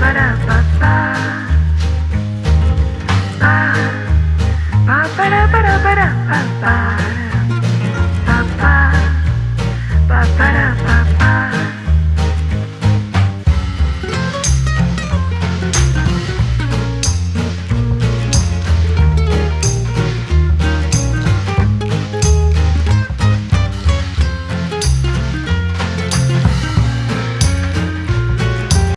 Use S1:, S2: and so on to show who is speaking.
S1: ba ba ba ba ba ba ba ba ba